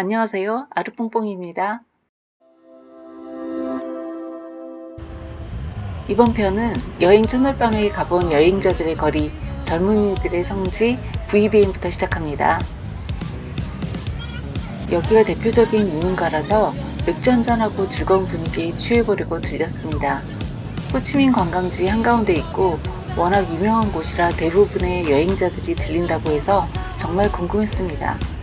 안녕하세요. 아르뽕뽕입니다. 이번 편은 여행 첫날밤에 가본 여행자들의 거리, 젊은이들의 성지 VBN부터 시작합니다. 여기가 대표적인 유흥가라서 맥주 한잔하고 즐거운 분위기에 취해보려고 들렸습니다. 호치민 관광지 한가운데 있고 워낙 유명한 곳이라 대부분의 여행자들이 들린다고 해서 정말 궁금했습니다.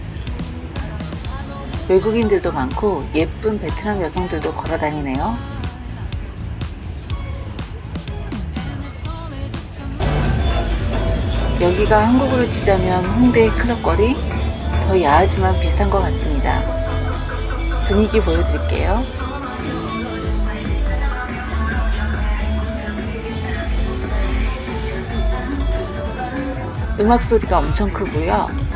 외국인들도 많고 예쁜 베트남 여성들도 걸어다니네요. 여기가 한국으로 치자면 홍대 클럽거리? 더 야하지만 비슷한 것 같습니다. 분위기 보여드릴게요. 음악 소리가 엄청 크고요.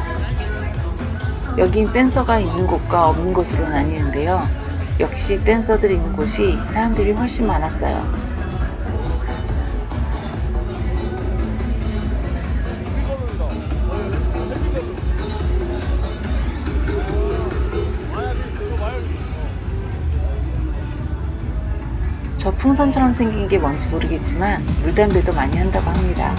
여긴 댄서가 있는 곳과 없는 곳으로 나뉘는데요. 역시 댄서들이 있는 곳이 사람들이 훨씬 많았어요. 저 풍선처럼 생긴 게 뭔지 모르겠지만 물담배도 많이 한다고 합니다.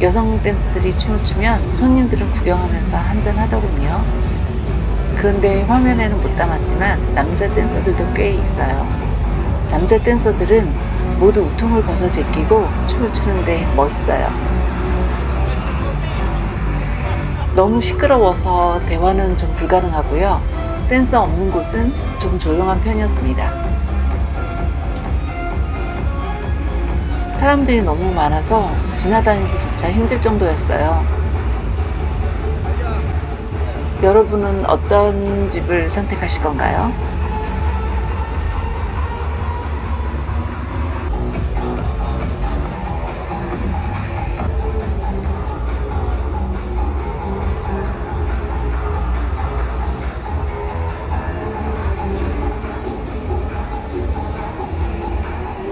여성 댄스들이 춤을 추면 손님들은 구경하면서 한잔 하더군요. 그런데 화면에는 못 담았지만 남자 댄서들도 꽤 있어요. 남자 댄서들은 모두 우통을 벗어 제끼고 춤을 추는데 멋있어요. 너무 시끄러워서 대화는 좀 불가능하고요. 댄서 없는 곳은 좀 조용한 편이었습니다. 사람들이 너무 많아서 지나다니기조차 힘들 정도였어요. 여러분은 어떤 집을 선택하실 건가요?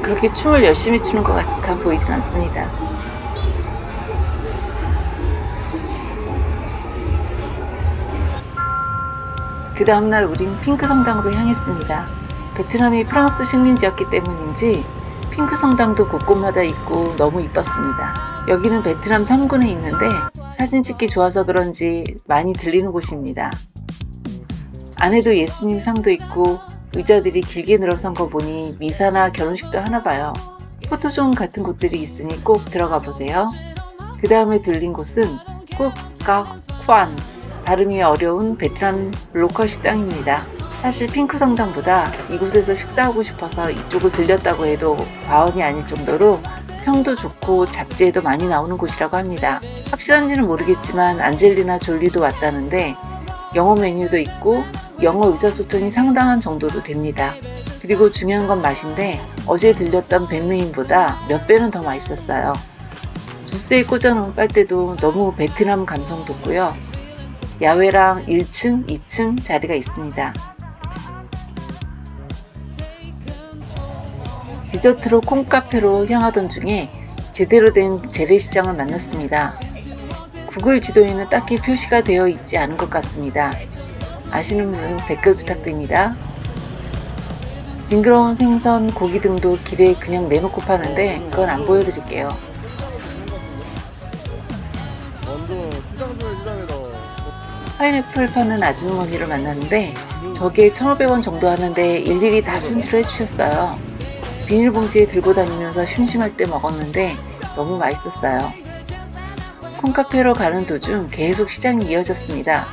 그렇게 춤을 열심히 추는 것 같아 보이진 않습니다. 그 다음날 우린 핑크 성당으로 향했습니다. 베트남이 프랑스 식민지였기 때문인지 핑크 성당도 곳곳마다 있고 너무 이뻤습니다. 여기는 베트남 3군에 있는데 사진 찍기 좋아서 그런지 많이 들리는 곳입니다. 안에도 예수님 상도 있고 의자들이 길게 늘어선 거 보니 미사나 결혼식도 하나 봐요. 포토존 같은 곳들이 있으니 꼭 들어가 보세요. 그 다음에 들린 곳은 꾹까쿠안 발음이 어려운 베트남 로컬 식당입니다. 사실 핑크 성당보다 이곳에서 식사하고 싶어서 이쪽을 들렸다고 해도 과언이 아닐 정도로 평도 좋고 잡지에도 많이 나오는 곳이라고 합니다. 확실한지는 모르겠지만 안젤리나 졸리도 왔다는데 영어 메뉴도 있고 영어 의사소통이 상당한 정도로 됩니다. 그리고 중요한 건 맛인데 어제 들렸던 백루인보다 몇 배는 더 맛있었어요. 주스에 꽂아놓은 빨대도 너무 베트남 감성 돋고요. 야외랑 1층, 2층 자리가 있습니다. 디저트로 콩카페로 향하던 중에 제대로 된 재래시장을 만났습니다. 구글 지도에는 딱히 표시가 되어 있지 않은 것 같습니다. 아시는 분 댓글 부탁드립니다. 징그러운 생선, 고기 등도 길에 그냥 내놓고 파는데 그건 안 보여드릴게요. 파인애플 파는 아주머니를 만났는데 저게 1,500원 정도 하는데 일일이 다 손질을 해주셨어요. 비닐봉지에 들고 다니면서 심심할 때 먹었는데 너무 맛있었어요. 콩카페로 가는 도중 계속 시장이 이어졌습니다.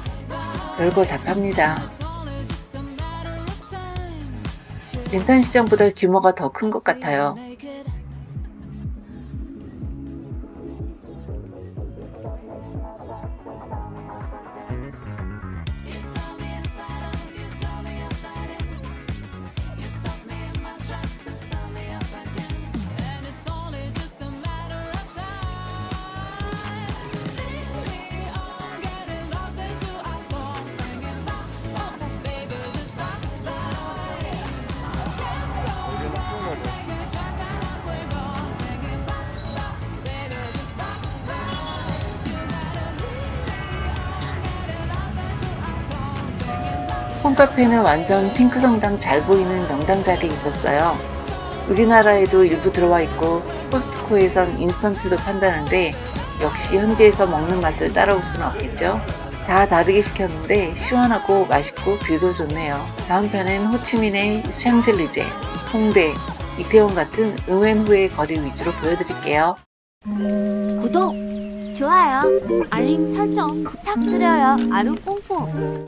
별거 다 팝니다. 렌탄 시장보다 규모가 더 큰 것 같아요. 콩카페는 완전 핑크 성당 잘 보이는 명당 자리에 있었어요. 우리나라에도 일부 들어와 있고 코스트코에선 인스턴트도 판다는데 역시 현지에서 먹는 맛을 따라올 수는 없겠죠. 다 다르게 시켰는데 시원하고 맛있고 뷰도 좋네요. 다음 편엔 호치민의 샹젤리제, 홍대, 이태원 같은 응웬 후에 거리 위주로 보여드릴게요. 구독, 좋아요, 알림 설정 부탁드려요. 아루 뽕뽕.